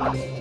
了。